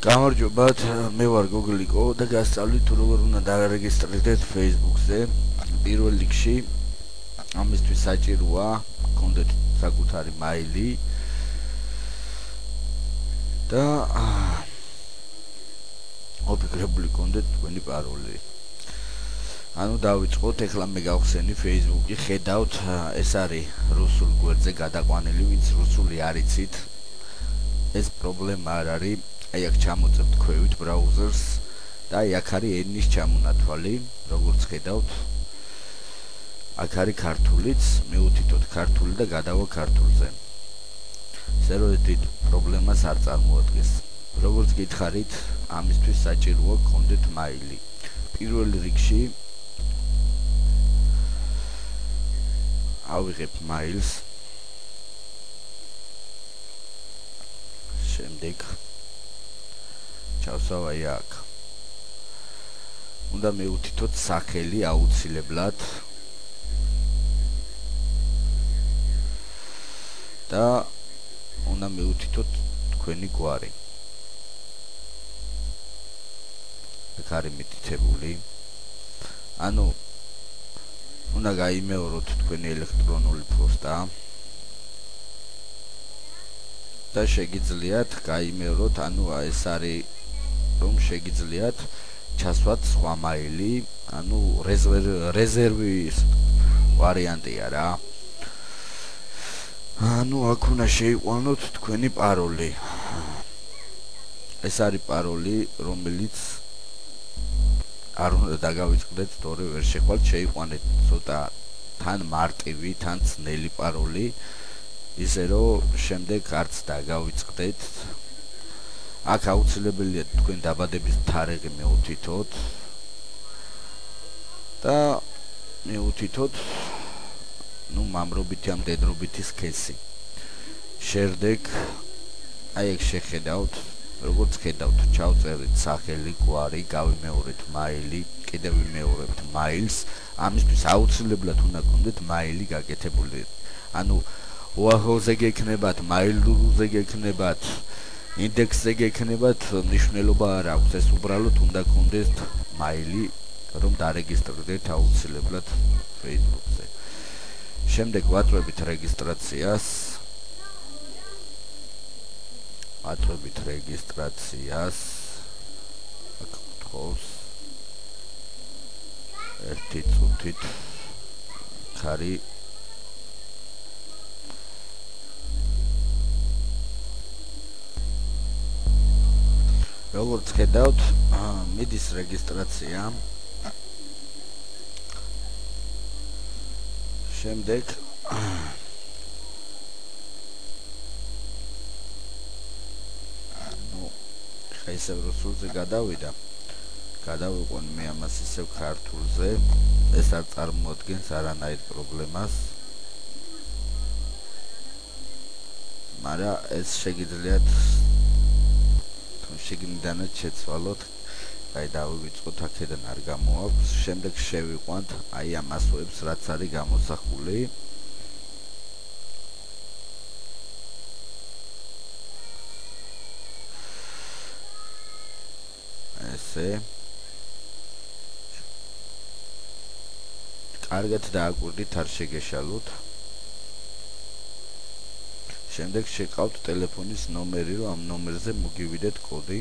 გამარჯობათ, მე ვარ გოგლიკო და გასწავლით თუ როგორ უნდა დარეგისტრირდეთ Facebook-ზე. პირველ რიგში ამისთვის საჭიროა გქონდეთ საკუთარი მაილი და ოფიქრებული გქონდეთ თქვენი პაროლი. ანუ დავიწყოთ, ეხლა მე გავხსენი Facebook-ი, ხედავთ, ეს არის რუსულ გვერდზე გადაყვანილი, ვინც რუსული არიცით. ეს პრობლემა არ არის აი აქ ჩამოწევთ ქვევით ბრაუზერს და აი აქ არის ენის ჩამონათვალი, როგორც ხედავთ. აქ არის ქართულიც, მეუთითოთ ქართული და გადავა ქართულზე. სერვერით პრობლემას არ წარმოადგენს. როგორც გითხარით, ამისთვის საჭიროა გქონდეთ მაილი. პირველ რიგში ავიღებ მაილს. შემდეგ ჩავსავ აი აქ. უნდა მეუთითოთ სახელი აუცილებლად. და უნდა მეუთითოთ თქვენი გვარი. აქ არის მითითებული. ანუ უნდა გაიმეოროთ თქვენი ელექტრონული პოსტა. და შეგიძლიათ გაიმეოროთ, ანუ ეს არის რომ შეგიძლიათ ჩასვათ სხვა მაილი, ანუ რეზერვის ვარიანტია რა. ანუ აქ უნდა შეიყვანოთ თქვენი პაროლი. ეს არის პაროლი, რომელიც არ უნდა დაგავიწყდეთ, თორე ვერ შეხვალთ, შეიყვანეთ ცოტა თან მარტივი, თან ძნელი პაროლი. ისე რომ შემდეგ არც დაგავიწყდეთ აქ აუცილებელია თქვენ დაბადების თარიღი მეუთითოთ. და მეუთითოთ ну მამრობითი ამ დედრობითი სქესი. შემდეგ აი ეგ შეხედავთ როგორც ხედავთ ჩავწერით სახელი გვარი გავიმეორეთ მაილი კიდევ ვიმეორებთ მაილს. ამისთვის აუცილებლად უნდა გქონდეთ მაილი გაკეთებული. ანუ ოაჰოზე გექნებათ მაილურზე გექნებათ ინდექსზე გექნებათ, ნიშნულობა არ აქვს, ეს უბრალოდ უნდა გქონდეს მაილი, რომ დარეგისტრირდეთ აუცილებლად Facebook-ზე. შემდეგ ვაწვევით რეგისტრაციას. ვაწვევით რეგისტრაციას. აქ გთხოვს ერთი წუთით. ხარი როგორც ხედავთ, მიდის რეგისტრაცია. შემდეგ ნუ ხაისა რუსულზე გადავიდა. გადავიყვან მე ამას ისევ ქართულზე. ეს არ წარმოადგენს არანაირ პრობლემას. მაგრამ ეს შეგიძლიათ შეგნიდანაც შეცვალოთ. აი დავივიწყოთ აქედან არ გამოაქვს. შემდეგ შევიყვანთ. აი ამ ასოებს რაც არის გამოსახული. ესე. კარგად დააკვირდით არ შეგეშალოთ შემდეგ შეკავთ ტელეფონის ნომერი, რომ ამ ნომერზე მოგივიდეთ კოდი.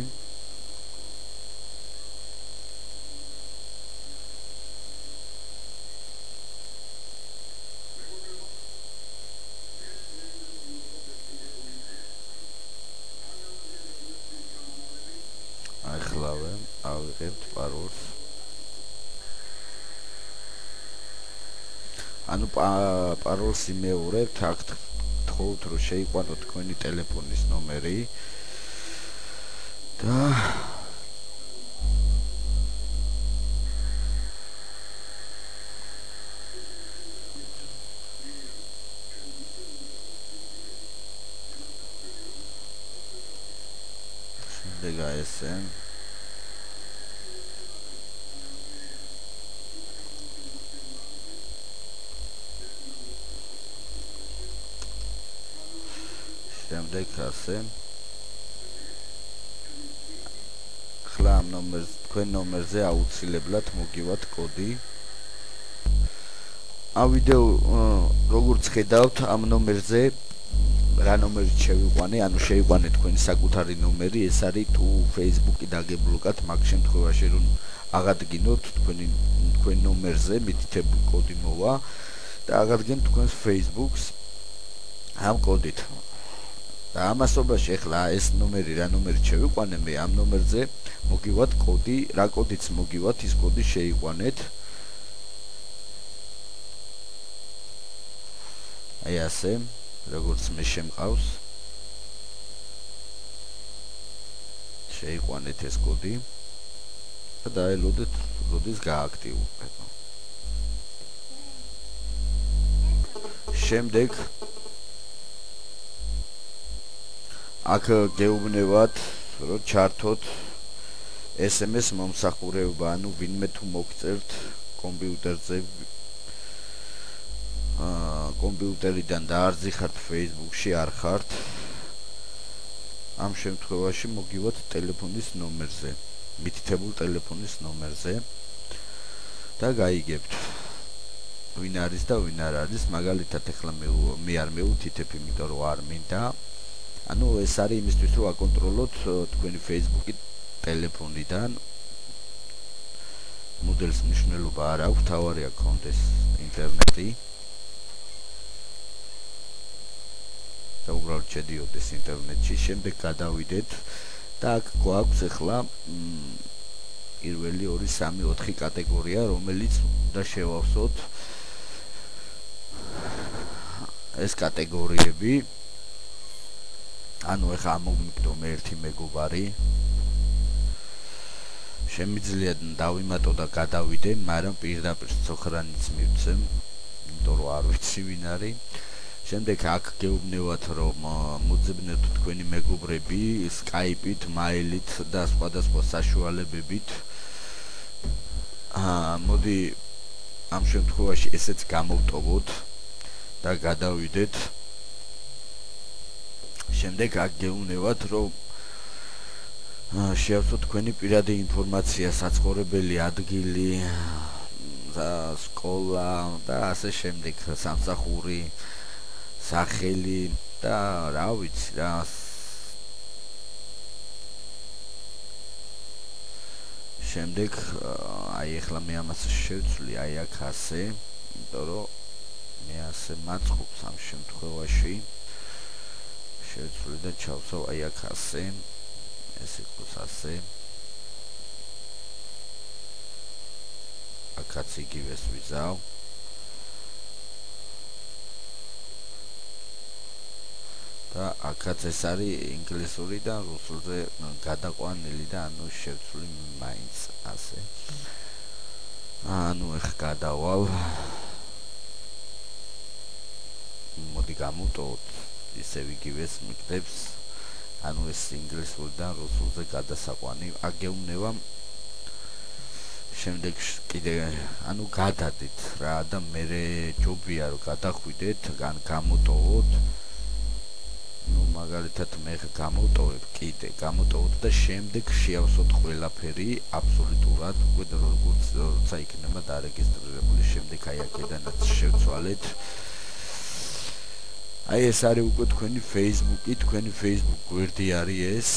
ახლავე, ავიღებთ პაროლს. ანუ პაროლს იმეორებთ, აქ გთხოვთ რომ შეიყვანოთ თქვენი ტელეფონის ნომერი და შემდეგ ASN შემდეგ ასე. ეხლა ამ ნომერს თქვენ ნომერზე აუცილებლად მოგივათ კოდი. ამ ვიდეო როგორც ხედავთ ამ ნომერზე რა ნომერი შევიყვანე ანუ შევიყვანე თქვენი საკუთარი ნომერი ეს არის თუ Facebook-ი დაგებლოკათ მაგ შემთხვევაში რომ აღადგინოთ თქვენი თქვენ ნომერზე მითითებული კოდი მოვა და აღადგენ თქვენს Facebook-ს ამ კოდით და ამასობაში ახლა ეს ნომერი რა ნომერი შევიყვანე მე ამ ნომერზე მოგივათ კოდი რა კოდიც მოგივათ ის კოდი შეიყვანეთ. აი ასე როგორც მე შემყავს. შეიყვანეთ ეს კოდი და დაელოდეთ როდის გააქტიურებ შემდეგ აქ გეუბნებათ რომ ჩართოთ SMS მომსახურება, ანუ ვინმე თუ მოგწერთ კომპიუტერზე აა კომპიუტერიდან დაარზიხართ Facebook-ში არ ხართ ამ შემთხვევაში მოგივათ ტელეფონის ნომერზე, მითითებულ ტელეფონის ნომერზე და გაიგებთ. ვინ არის და ვინ არ არის, მაგალითად ეხლა მე მე არ მეუთითებ, იმიტომ რომ არ მინდა ანუ ეს არის იმისთვის რომ აკონტროლოთ თქვენი Facebook-ი ტელეფონიდან. მოდელს მნიშვნელობა არ აქვს, თავარი აკონტეს ინტერნეტი. და უბრალოდ შედიოდეს ინტერნეტში, შემდეგ გადავიდეთ. და აქ გვაქვს ახლა პირველი 2 3 4 კატეგორია, რომელიც უნდა შევავსოთ ეს კატეგორიები ანუ ეხა მომიგდო მე ერთი მეგობარი შემიძლია დავიმატო და გადავიდე, მაგრამ პირდაპირ ცოხრანიც მივცემ, იმიტომ რომ არ ვიცი ვინ არის. შემდეგ აქ გეუბნევათ რომ მოძებნეთ თქვენი მეგობრები Skype-ით, mail-ით და სხვადასხვა საშუალებებით. აა მოდი ამ შემთხვევაში ესეც გამოვტოვოთ და გადავიდეთ შემდეგ აგეუნებათ რომ შეავსო თქვენი პირადი ინფორმაცია საცხოვრებელი ადგილი სკოლა და ასე შემდეგ სამსახური სახელი და რა ვიცი რა შემდეგ აი ახლა მე ამას შევცვლი აი აქ ასე იმიტომ რომ მე ასე მაწყობს ამ შემთხვევაში შევცვლი და ჩავსავ აი აქ ასე ეს იყოს ასე. აქაც იგივეს ვიზავ და აქაც ეს არის ინგლისური და რუსულზე გადაყვანილი და ანუ შევცვლი მაინც ასე. ანუ ეხ გადავალ. მოდი გამოტოვოთ ისე ვიგივეს მიგდებს ანუ ეს ინგლისურიდან რუსულზე გადასაყვანი. აგეუბნება შემდეგ კიდე ანუ გადადით რა და მე ჯობია რომ გადახვიდეთ ან გამოტოვოთ. ну მაგალითად მე გამოტოვებ კიდე გამოტოვოთ და შემდეგ შეავსოთ ყველაფერი აბსოლუტურად უკვე როგორც როცა იქნება დარეგისტრირებული შემდეგ აი აქედანაც შევცვალეთ აი ეს არის უკვე თქვენი Facebook-ი, თქვენი Facebook გვერდი არის ეს.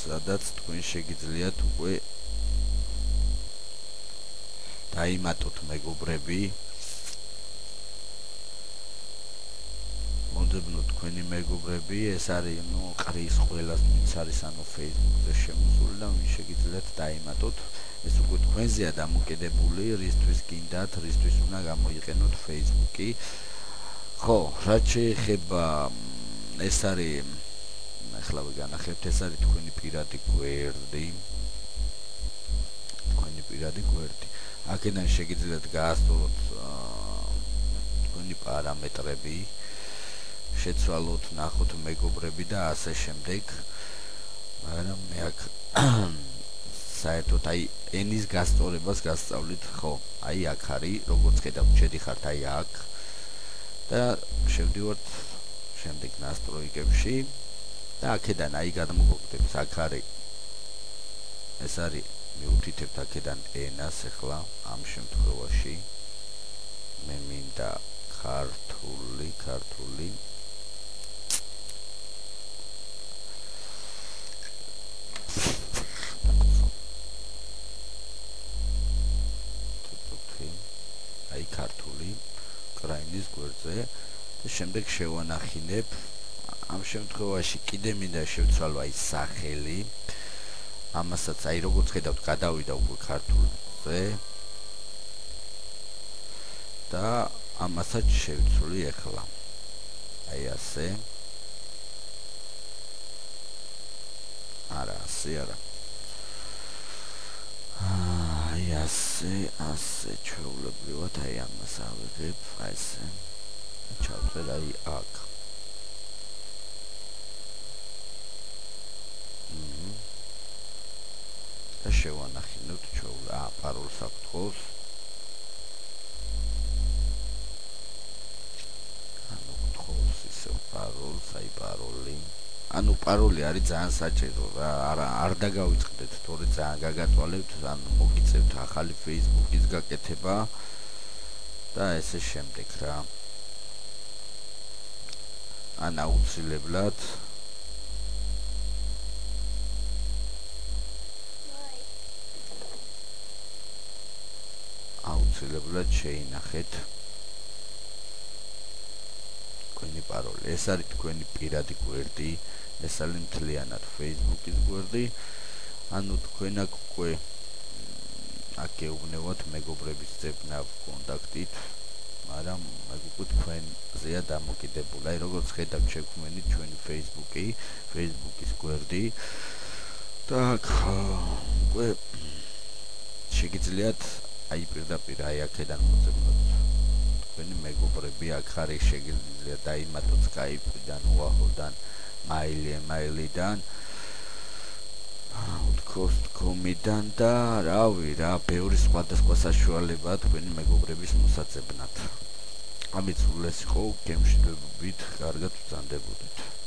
სადაც თქვენ შეგიძლიათ უკვე დაიმატოთ მეგობრები. მონდებნო თქვენი მეგობრები, ეს არის ნუ ყრის ყველას ვინც არის ანუ Facebook-ზე შემოსული და ვინ შეგიძლიათ დაიმატოთ. ეს უკვე თქვენზეა დამოკიდებული, რისთვის გინდათ, რისთვის უნდა გამოიყენოთ Facebook-ი. ხო, რაც შეეხება ეს არის ახლა ვიგანახებთ, ეს არის თქვენი პირადი გვერდი. თქვენი პირადი გვერდი. აქედან შეგიძლიათ გაასწოროთ თქვენი პარამეტრები. შეცვალოთ, ნახოთ მეგობრები და ასე შემდეგ. მაგრამ მე აქ საერთოდ აი ენის გასწორებას გასწავლით ხო აი აქ არის როგორც ხედავთ შედიხართ აი აქ. და შევდივართ შემდეგ ნასტროიკებში. და აქედან აი გადმოგოგდებს აქ არის. ეს არის მიუთითებთ აქედან ენას ახლა ამ შემთხვევაში. მე მინდა ქართული ქართული შემდეგ შევანახინებ. ამ შემთხვევაში კიდე მინდა შევცვალო აი სახელი. ამასაც აი როგორც ხედავთ გადავიდა უკვე ქართულზე. და ამასაც შევცვლი ახლა აი ასე. არა ასე არა. აი ასე ასე ჩვეულებრივად აი ამას ავიღებ აი ესე ჩავწერ აი აქ. და შევანახინოთ ჩვეულ აა პაროლს აკითხოს ანუ კითხოს ისე პაროლს აი პაროლი ანუ პაროლი არის ძალიან საჭირო რა არ არ დაგავიწყდეთ თორე ძალიან გაგატვალებთ ან მოგიწევთ ახალი Facebook-ის გაკეთება. და ესე შემდეგ რა ან აუცილებლად აუცილებლად შეინახეთ თქვენი პაროლი. ეს არის თქვენი პირადი გვერდი, ეს არის მთლიანად Facebook-ის გვერდი. ანუ თქვენ აქ უკვე აქ გეუბნებათ მეგობრების ძებნა კონტაქტით, მაგრამ აქ უკვე თქვენზეა დამოკიდებული. აი როგორც ხედავთ შექმნილი ჩვენი Facebook-ი, Facebook-ის გვერდი. აქ უკვე შეგიძლიათ აი პირდაპირ აი აქედან მოძებნოთ თქვენი მეგობრები აქ არის შეგიძლია დაიმატოთ Skype-დან, Wahoo-დან, Mail-იდან Outcost.com-დან და რავი რა, ბევრი სხვადასხვა საშუალება თქვენი მეგობრების მოსაწებნად. სულ ეს იყო, გემშვიდობით, კარგად ვწანდებოდეთ.